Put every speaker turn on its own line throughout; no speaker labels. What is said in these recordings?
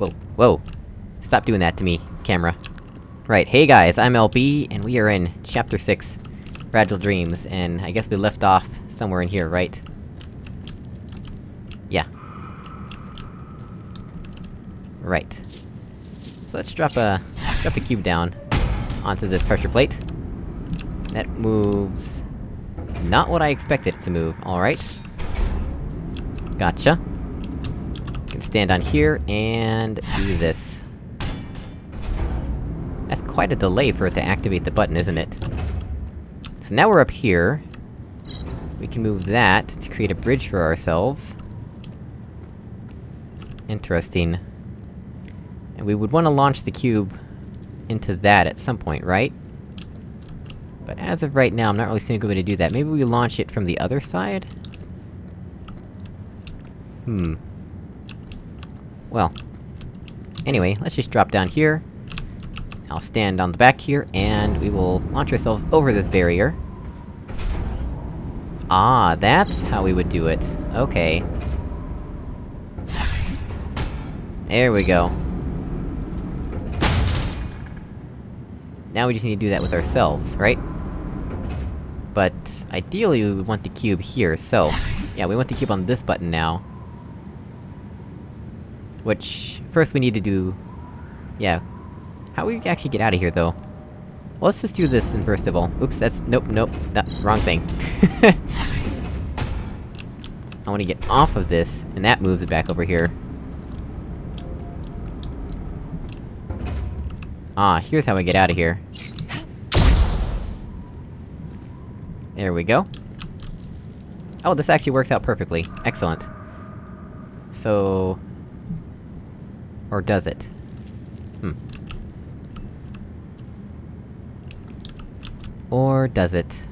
Whoa, whoa. Stop doing that to me, camera. Right, hey guys, I'm LB, and we are in Chapter 6, Fragile Dreams, and I guess we left off somewhere in here, right? Yeah. Right. So let's drop a... drop a cube down onto this pressure plate. That moves... Not what I expected it to move, alright. Gotcha. Can stand on here, and do this. That's quite a delay for it to activate the button, isn't it? So now we're up here. We can move that to create a bridge for ourselves. Interesting. And we would want to launch the cube into that at some point, right? But as of right now, I'm not really seeing a good way to do that. Maybe we launch it from the other side? Hmm. Well. Anyway, let's just drop down here. I'll stand on the back here, and we will launch ourselves over this barrier. Ah, that's how we would do it. Okay. There we go. Now we just need to do that with ourselves, right? But, ideally we want the cube here, so... Yeah, we want the cube on this button now. Which... First we need to do... Yeah. How do we actually get out of here, though? Well, let's just do this then first of all. Oops, that's- nope, nope, that's wrong thing. I wanna get off of this, and that moves it back over here. Ah, here's how we get out of here. There we go. Oh, this actually works out perfectly. Excellent. So... Or does it? Hmm. Or does it?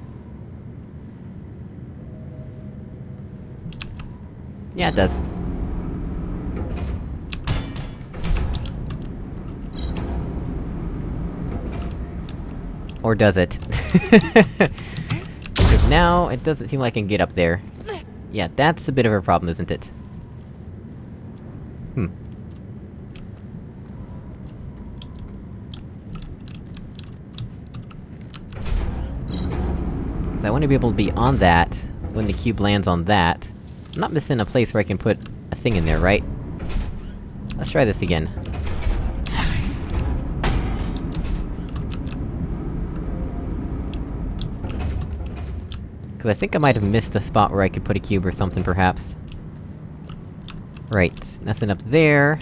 Yeah, it does. Or does it? Because now, it doesn't seem like I can get up there. Yeah, that's a bit of a problem, isn't it? Hmm. Because I want to be able to be on that, when the cube lands on that. I'm not missing a place where I can put a thing in there, right? Let's try this again. Cause I think I might have missed a spot where I could put a cube or something, perhaps. Right, nothing up there.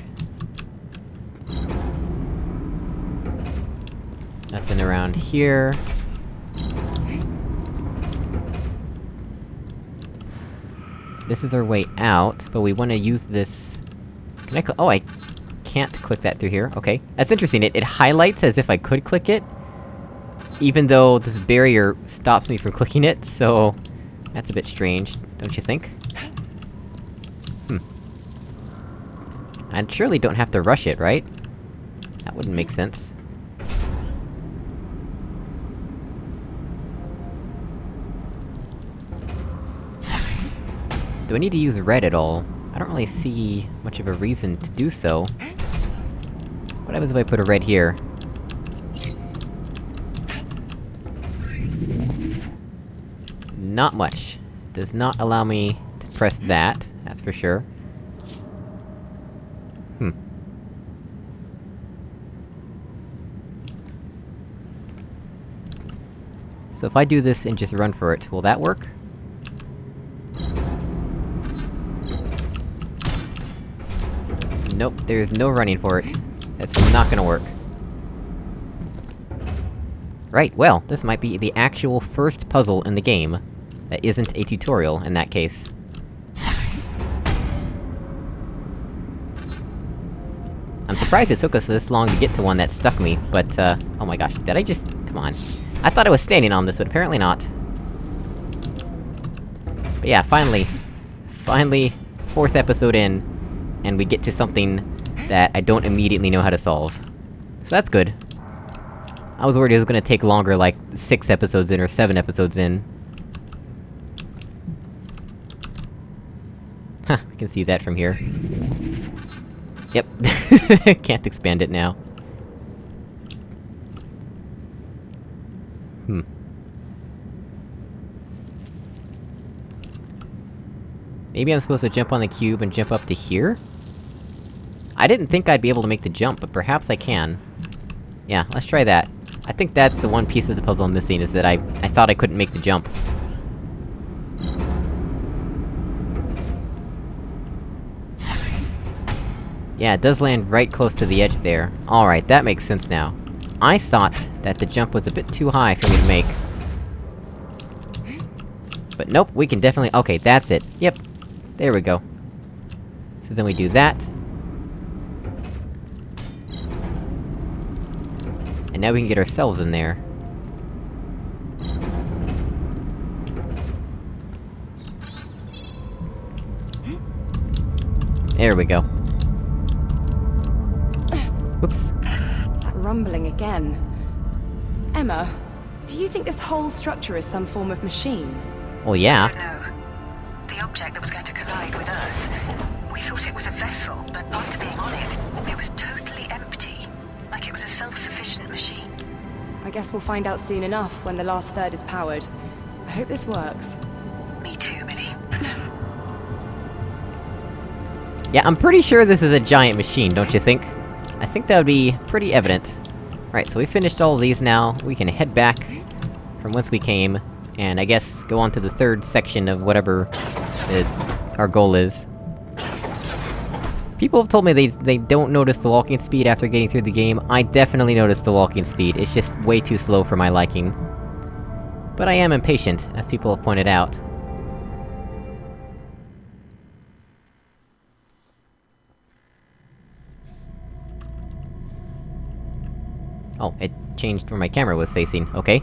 Nothing around here. This is our way out, but we wanna use this... Can I oh, I can't click that through here, okay. That's interesting, it- it highlights as if I could click it, even though this barrier stops me from clicking it, so... That's a bit strange, don't you think? Hmm. I surely don't have to rush it, right? That wouldn't make sense. Do I need to use red at all? I don't really see much of a reason to do so. What happens if I put a red here? Not much. Does not allow me to press that, that's for sure. Hmm. So if I do this and just run for it, will that work? Nope, there's no running for it. That's not gonna work. Right, well, this might be the actual first puzzle in the game that isn't a tutorial, in that case. I'm surprised it took us this long to get to one that stuck me, but, uh... Oh my gosh, did I just... Come on. I thought I was standing on this, but apparently not. But yeah, finally. Finally, fourth episode in, and we get to something that I don't immediately know how to solve. So that's good. I was worried it was gonna take longer, like, six episodes in or seven episodes in. Huh, I can see that from here. Yep. Can't expand it now. Hmm. Maybe I'm supposed to jump on the cube and jump up to here? I didn't think I'd be able to make the jump, but perhaps I can. Yeah, let's try that. I think that's the one piece of the puzzle I'm missing, is that I- I thought I couldn't make the jump. Yeah, it does land right close to the edge there. Alright, that makes sense now. I thought that the jump was a bit too high for me to make. But nope, we can definitely- okay, that's it. Yep. There we go. So then we do that. And now we can get ourselves in there. There we go. Whoops.
That rumbling again. Emma, do you think this whole structure is some form of machine?
Well, yeah.
No. The object that was going to collide with Earth. We thought it was a vessel, but after being on it, it was totally empty. Like it was a self-sufficient machine.
I guess we'll find out soon enough when the last third is powered. I hope this works.
Me too, Millie.
Yeah, I'm pretty sure this is a giant machine, don't you think? I think that would be pretty evident. Right, so we finished all of these now, we can head back from whence we came, and I guess go on to the third section of whatever it, our goal is. People have told me they- they don't notice the walking speed after getting through the game. I definitely notice the walking speed, it's just way too slow for my liking. But I am impatient, as people have pointed out. Oh, it changed where my camera was facing, okay.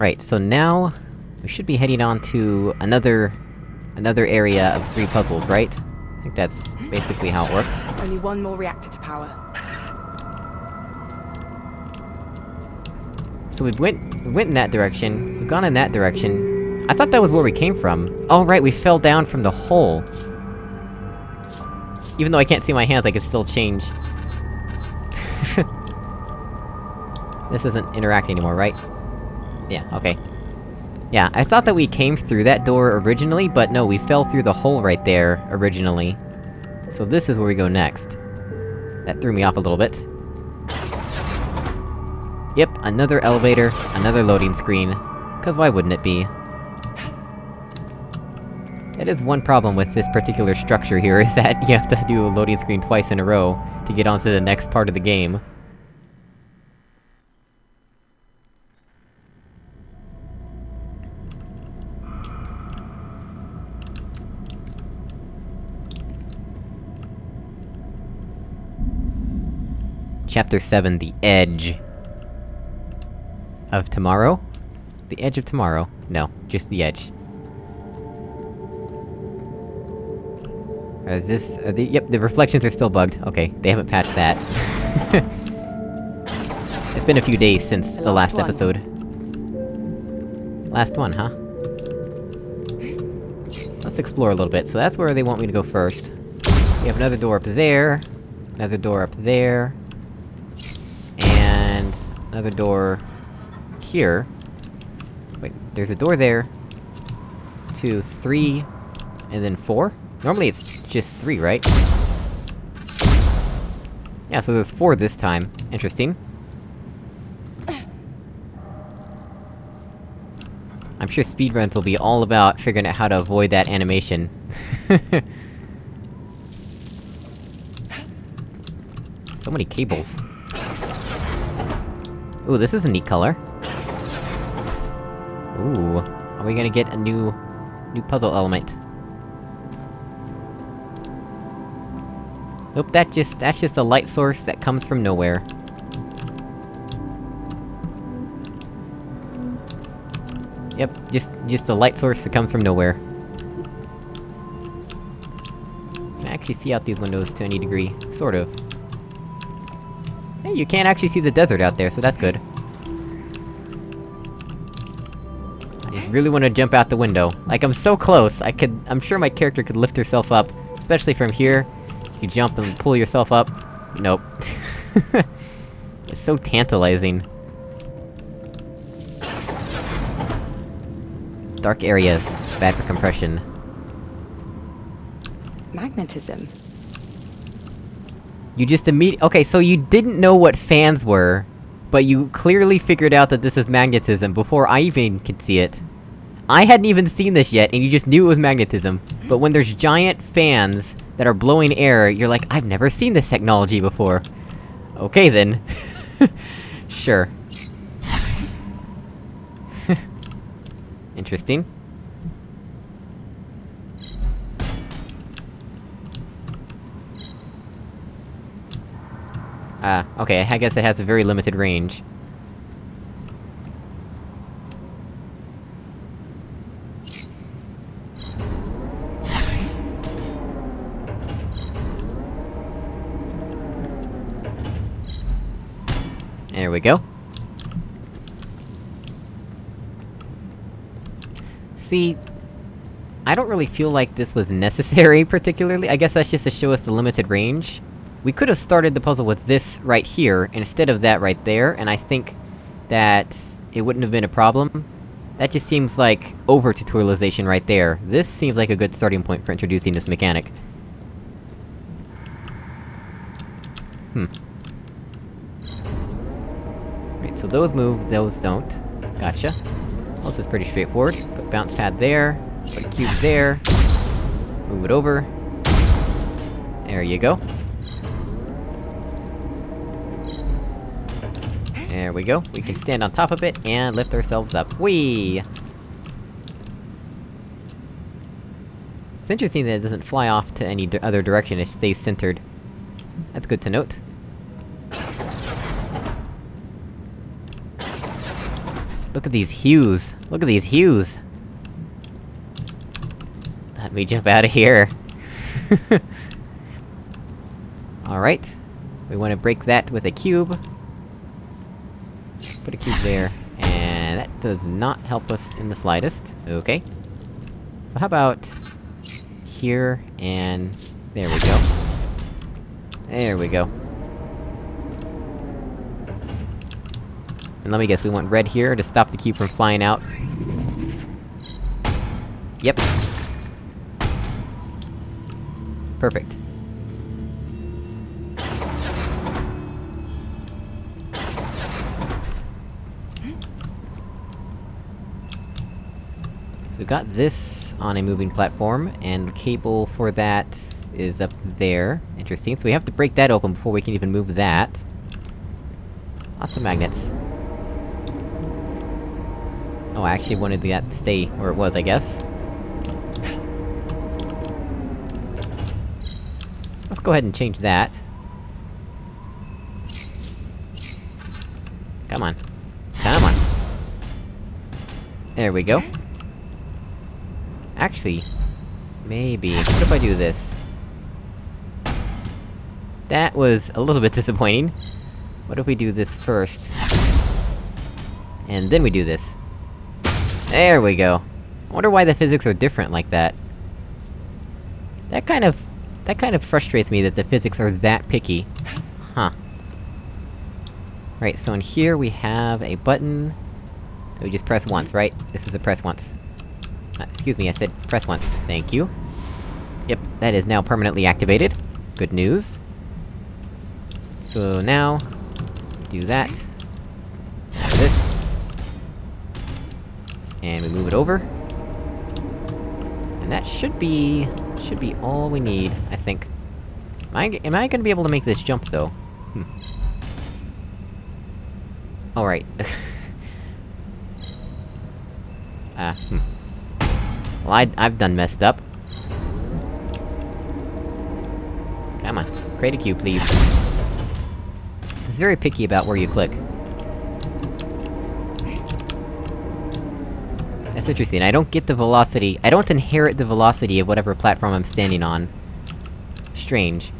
Right, so now... We should be heading on to another... another area of three puzzles, right? I think that's basically how it works.
Only one more reactor to power.
So we went- we went in that direction, we've gone in that direction... I thought that was where we came from. Oh right, we fell down from the hole. Even though I can't see my hands, I can still change. this isn't interacting anymore, right? Yeah, okay. Yeah, I thought that we came through that door originally, but no, we fell through the hole right there, originally. So this is where we go next. That threw me off a little bit. Yep, another elevator, another loading screen. Cause why wouldn't it be? That is one problem with this particular structure here, is that you have to do a loading screen twice in a row to get onto the next part of the game. Chapter 7, The Edge. Of tomorrow? The edge of tomorrow? No, just the edge. Is this- the- yep, the reflections are still bugged. Okay, they haven't patched that. it's been a few days since
The
the last
last one.
episode. Last one, huh? Let's explore a little bit. So that's where they want me to go first. We have another door up there, another door up there, another door here. Wait, there's a door there. Two, three, and then four? Normally it's just three, right? Yeah, so there's four this time. Interesting. I'm sure speedruns will be all about figuring out how to avoid that animation. so many cables. Ooh, this is a neat color. Ooh, are we gonna get a new... new puzzle element? Nope, that just- that's just a light source that comes from nowhere. Yep, just- just a light source that comes from nowhere. Can actually see out these windows to any degree. Sort of. Hey, you can't actually see the desert out there, so that's good. I just really wanna jump out the window. Like, I'm so close, I could- I'm sure my character could lift herself up, especially from here. You could jump and pull yourself up. Nope. it's so tantalizing. Dark areas. Bad for compression.
Magnetism.
You just immediately- okay, so you didn't know what fans were, but you clearly figured out that this is magnetism before I even could see it. I hadn't even seen this yet, and you just knew it was magnetism. But when there's giant fans that are blowing air, you're like, I've never seen this technology before. Okay then. sure. Interesting. Ah, okay, I guess it has a very limited range. There we go. See... I don't really feel like this was necessary, particularly. I guess that's just to show us the limited range. We could've started the puzzle with this right here, instead of that right there, and I think... that... it wouldn't have been a problem. That just seems like over-tutorialization right there. This seems like a good starting point for introducing this mechanic. Hmm. Right, so those move, those don't. Gotcha. Well, this is pretty straightforward. Put bounce pad there, put a cube there, move it over. There you go. There we go. We can stand on top of it, and lift ourselves up. Whee! It's interesting that it doesn't fly off to any other direction, it stays centered. That's good to note. Look at these hues! Look at these hues! Let me jump out of here! Alright. We wanna break that with a cube. Put a cube there, and that does not help us in the slightest. Okay. So how about... here, and... there we go. There we go. And let me guess, we want red here to stop the cube from flying out. Yep. Perfect. Got this on a moving platform, and the cable for that is up there. Interesting, so we have to break that open before we can even move that. Lots of magnets. Oh, I actually wanted that to stay where it was, I guess. Let's go ahead and change that. Come on. Come on! There we go. Actually... Maybe... What if I do this? That was a little bit disappointing. What if we do this first? And then we do this. There we go. I wonder why the physics are different like that. That kind of... That kind of frustrates me that the physics are that picky. Huh. Right, so in here we have a button... that we just press once, right? This is a press once. Uh, excuse me, I said press once. Thank you. Yep, that is now permanently activated. Good news. So now... Do that. This. And we move it over. And that should be... should be all we need, I think. Am I, am I gonna be able to make this jump, though? Hmm. Alright. Ah, hmm. Well, I- I've done messed up. Come on, create a cube, please. It's very picky about where you click. That's interesting, I don't get the velocity- I don't inherit the velocity of whatever platform I'm standing on. Strange.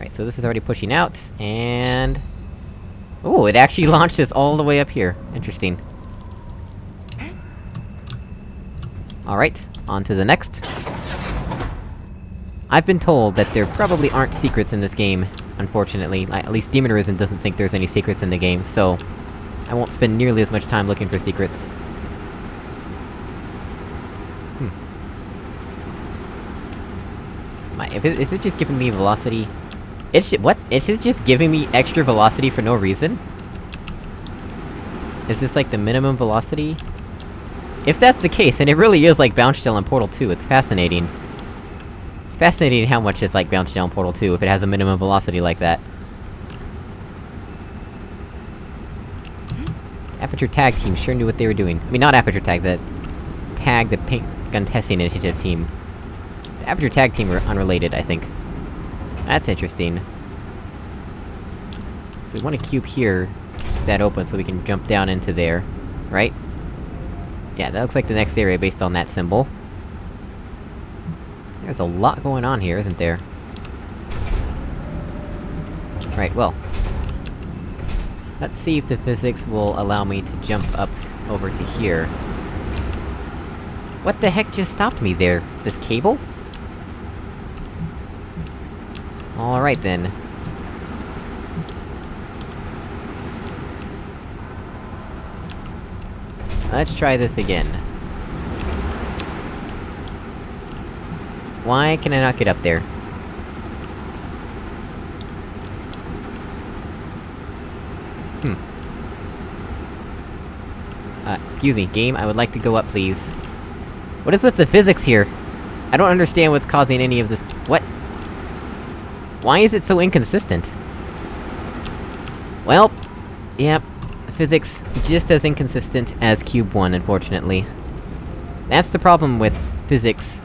Right, so this is already pushing out, and... Oh, it actually launched us all the way up here. Interesting. Alright, on to the next. I've been told that there probably aren't secrets in this game, unfortunately. At least Demon Arisen doesn't think there's any secrets in the game, so... I won't spend nearly as much time looking for secrets. Hmm. My- is it just giving me velocity? It's what? It's just giving me extra velocity for no reason? Is this like the minimum velocity? If that's the case, and it really is like Bounce Gel in Portal 2, it's fascinating. It's fascinating how much it's like Bounce Gel in Portal 2, if it has a minimum velocity like that. Aperture Tag Team sure knew what they were doing. I mean, not Aperture Tag, the... Tag, the Paint Gun Testing Initiative team. The Aperture Tag Team were unrelated, I think. That's interesting. So we want a cube here, keep that open so we can jump down into there, right? Yeah, that looks like the next area based on that symbol. There's a lot going on here, isn't there? Right, well... Let's see if the physics will allow me to jump up over to here. What the heck just stopped me there? This cable? Alright then. Let's try this again. Why can I not get up there? Hmm. Uh, excuse me, game, I would like to go up, please. What is with the physics here? I don't understand what's causing any of this- what? Why is it so inconsistent? Well... Yep, physics just as inconsistent as Cube 1, unfortunately. That's the problem with physics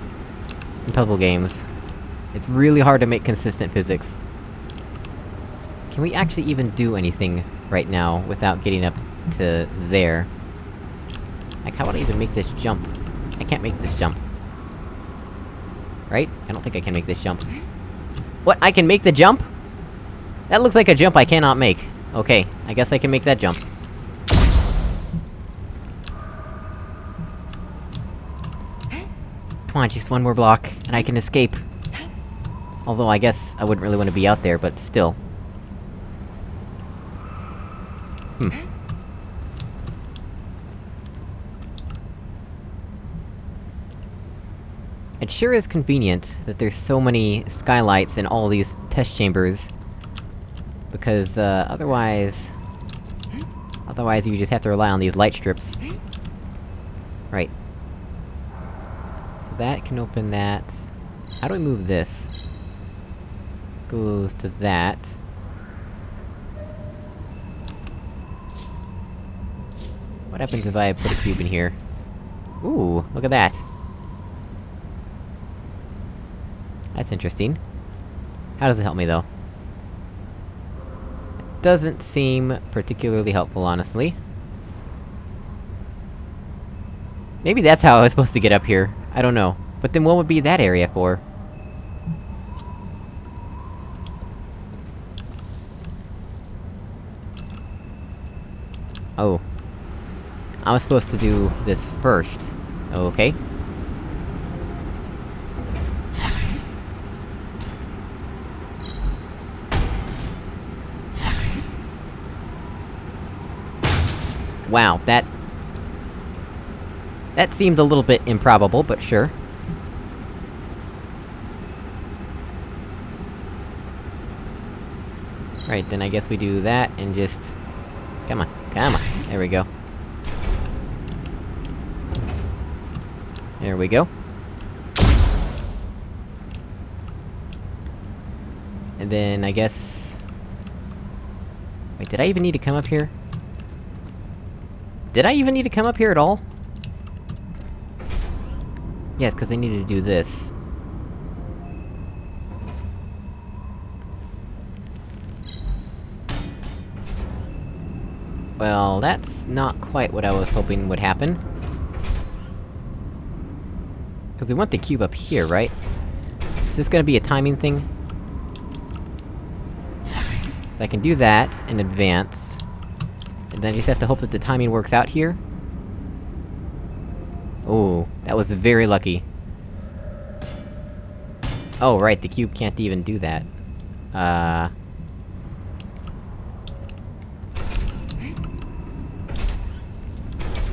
in puzzle games. It's really hard to make consistent physics. Can we actually even do anything right now without getting up to there? Like, how would I even make this jump? I can't make this jump. Right? I don't think I can make this jump. What? I can make the jump? That looks like a jump I cannot make. Okay, I guess I can make that jump. Come on, just one more block, and I can escape. Although I guess I wouldn't really want to be out there, but still. Hmm. It sure is convenient that there's so many skylights in all these test chambers. Because, uh, otherwise... Otherwise you just have to rely on these light strips. Right. That can open that... How do we move this? Goes to that. What happens if I put a cube in here? Ooh, look at that! That's interesting. How does it help me, though? It doesn't seem particularly helpful, honestly. Maybe that's how I was supposed to get up here. I don't know. But then what would be that area for? Oh. I was supposed to do this first. Okay. Wow, that... That seemed a little bit improbable, but sure. Right, then I guess we do that, and just... Come on, come on, there we go. There we go. And then, I guess... Wait, did I even need to come up here? Did I even need to come up here at all? Yes, because I needed to do this. Well, that's not quite what I was hoping would happen. Because we want the cube up here, right? Is this gonna be a timing thing? So I can do that, in advance. And then I just have to hope that the timing works out here? Oh, That was very lucky. Oh, right, the cube can't even do that. Uh...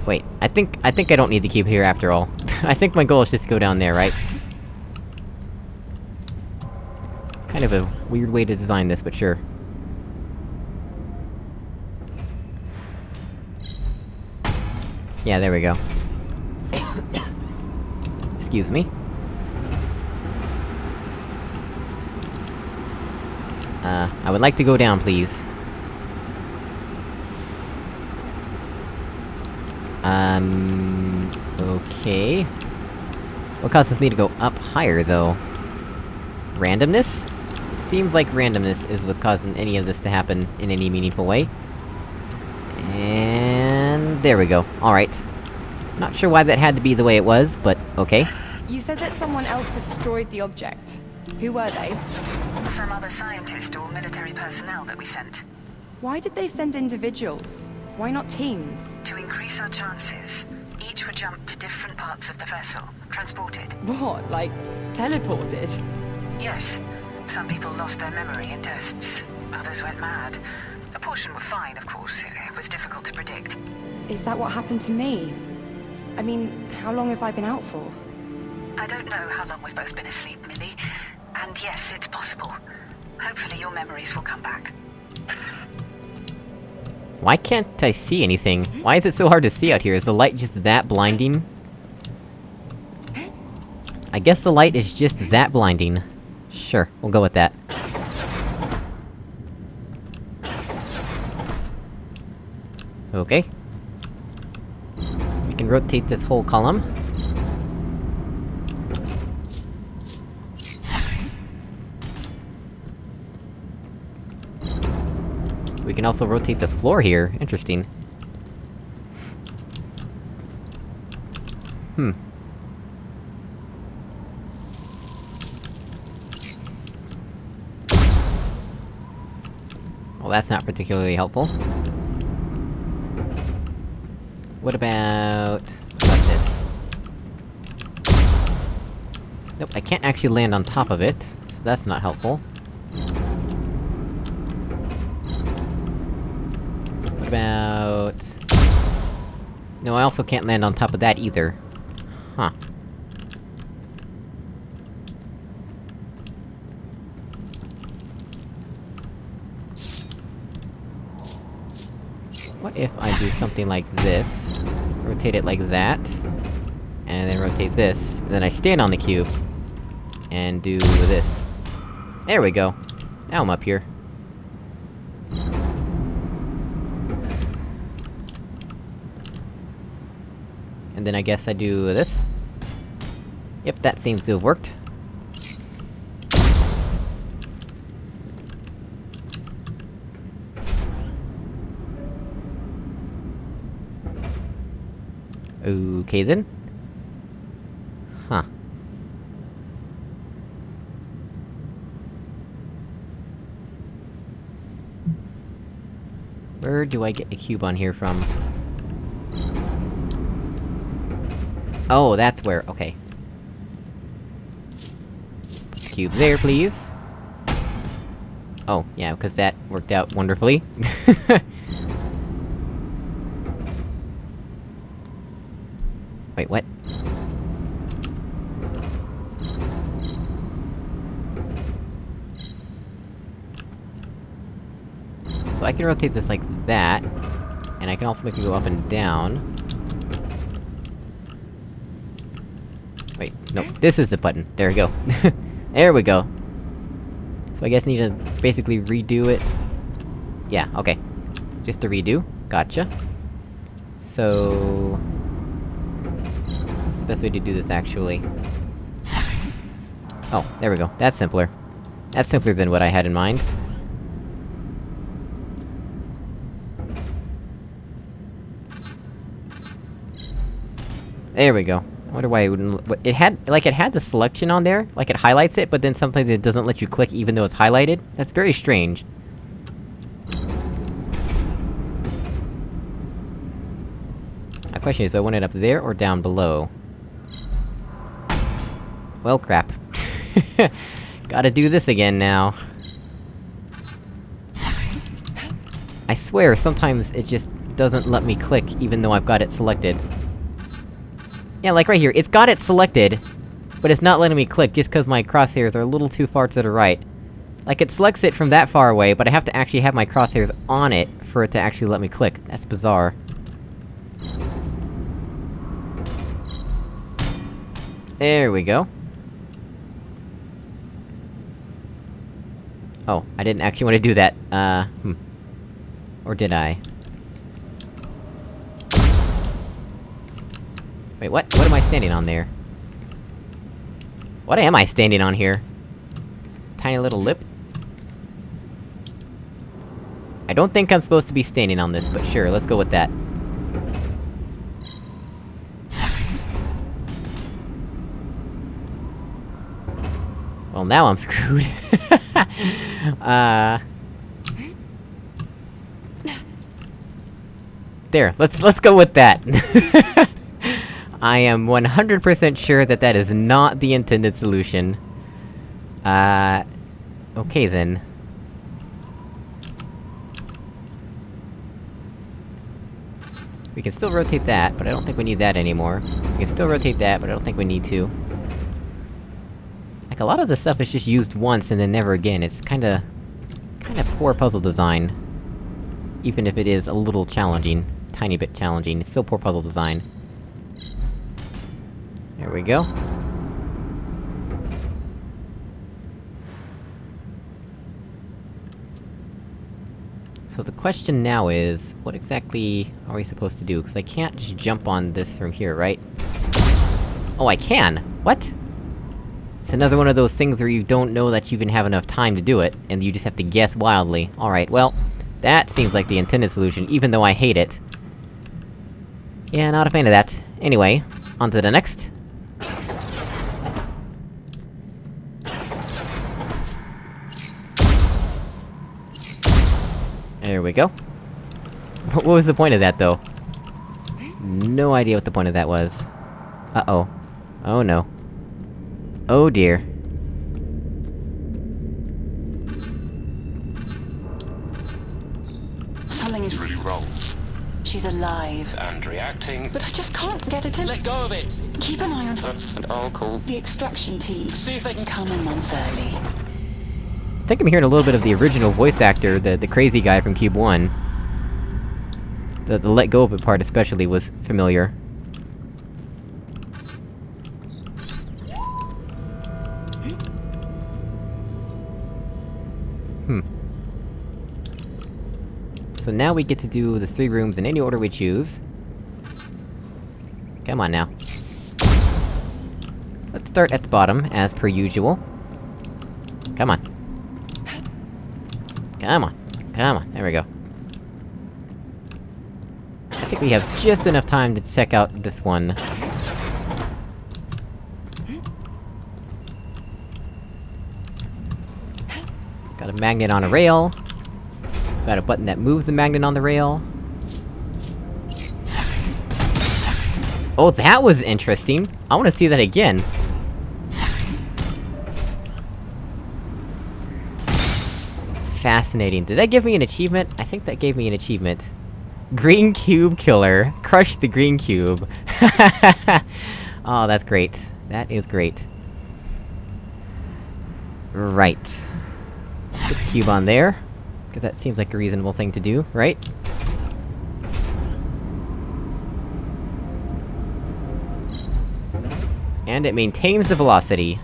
Wait, I think- I think I don't need the cube here after all. I think my goal is just to go down there, right? It's kind of a weird way to design this, but sure. Yeah, there we go. Excuse me. Uh, I would like to go down, please. Um... Okay... What causes me to go up higher, though? Randomness? Seems like randomness is what's causing any of this to happen in any meaningful way. And... there we go. Alright. Not sure why that had to be the way it was, but okay.
You said that someone else destroyed the object. Who were they?
Some other scientist or military personnel that we sent.
Why did they send individuals? Why not teams?
To increase our chances, each would jump to different parts of the vessel, transported.
What, like, teleported?
Yes, some people lost their memory in tests. Others went mad. A portion were fine, of course. It was difficult to predict.
Is that what happened to me? I mean, how long have I been out for?
I don't know how long we've both been asleep, Millie. And yes, it's possible. Hopefully your memories will come back.
Why can't I see anything? Why is it so hard to see out here? Is the light just that blinding? I guess the light is just that blinding. Sure, we'll go with that. Okay. We can rotate this whole column. We can also rotate the floor here, interesting. Hmm. Well, that's not particularly helpful. What about... this? Nope, I can't actually land on top of it, so that's not helpful. What about... No, I also can't land on top of that either. Huh. What if I do something like this? Rotate it like that. And then rotate this. Then I stand on the cube. And do this. There we go. Now I'm up here. And then I guess I do this. Yep, that seems to have worked. Okay then. Huh. Where do I get a cube on here from? Oh, that's where- okay. Cube there, please. Oh, yeah, because that worked out wonderfully. Wait, what? So I can rotate this like that, and I can also make it go up and down. Wait, no, this is the button. There we go. there we go. So I guess I need to basically redo it. Yeah, okay. Just to redo. Gotcha. So... What's the best way to do this, actually? Oh, there we go. That's simpler. That's simpler than what I had in mind. There we go. Wonder why it wouldn't- it had- like, it had the selection on there, like it highlights it, but then sometimes it doesn't let you click even though it's highlighted? That's very strange. My question is, I want it up there or down below? Well, crap. Gotta do this again now. I swear, sometimes it just doesn't let me click, even though I've got it selected. Yeah, like right here, it's got it selected, but it's not letting me click just cause my crosshairs are a little too far to the right. Like, it selects it from that far away, but I have to actually have my crosshairs on it for it to actually let me click. That's bizarre. There we go. Oh, I didn't actually want to do that, uh, hmm. Or did I? Wait, what? What am I standing on there? What am I standing on here? Tiny little lip? I don't think I'm supposed to be standing on this, but sure, let's go with that. Well, now I'm screwed. uh... There, let's- let's go with that! I am 100% sure that that is not the intended solution. Uh... Okay then. We can still rotate that, but I don't think we need that anymore. We can still rotate that, but I don't think we need to. Like, a lot of the stuff is just used once and then never again, it's kinda... kinda poor puzzle design. Even if it is a little challenging tiny bit challenging. It's still poor puzzle design. There we go. So the question now is, what exactly are we supposed to do? Because I can't just jump on this from here, right? Oh, I can! What? It's another one of those things where you don't know that you even have enough time to do it, and you just have to guess wildly. Alright, well, that seems like the intended solution, even though I hate it. Yeah, not a fan of that. Anyway, on to the next. There we go. What was the point of that, though? No idea what the point of that was. Uh-oh. Oh no. Oh dear.
Something is
Really wrong.
She's alive.
And reacting.
But I just can't get her to...
Let go of it!
Keep an eye on her.
And I'll call.
The extraction team.
See if they can
Come in month early.
I think I'm hearing a little bit of the original voice actor, the- the crazy guy from Cube 1. The- the let go of it part especially was familiar. Hmm. So now we get to do the three rooms in any order we choose. Come on now. Let's start at the bottom, as per usual. Come on. Come on. Come on, there we go. I think we have just enough time to check out this one. Got a magnet on a rail. Got a button that moves the magnet on the rail. Oh, that was interesting! I wanna see that again. Fascinating. Did that give me an achievement? I think that gave me an achievement. Green Cube Killer. Crush the Green Cube. oh, that's great. That is great. Right. Put the cube on there. Cause that seems like a reasonable thing to do, right? And it maintains the velocity.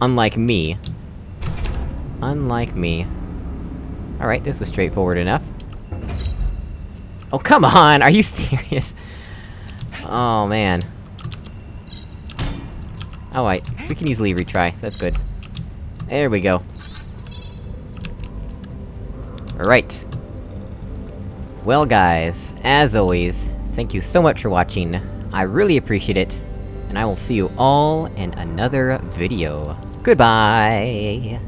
Unlike me. Unlike me. Alright, this was straightforward enough. Oh, come on! Are you serious? Oh, man. Alright, we can easily retry, that's good. There we go. Alright. Well guys, as always, thank you so much for watching, I really appreciate it, and I will see you all in another video. Goodbye!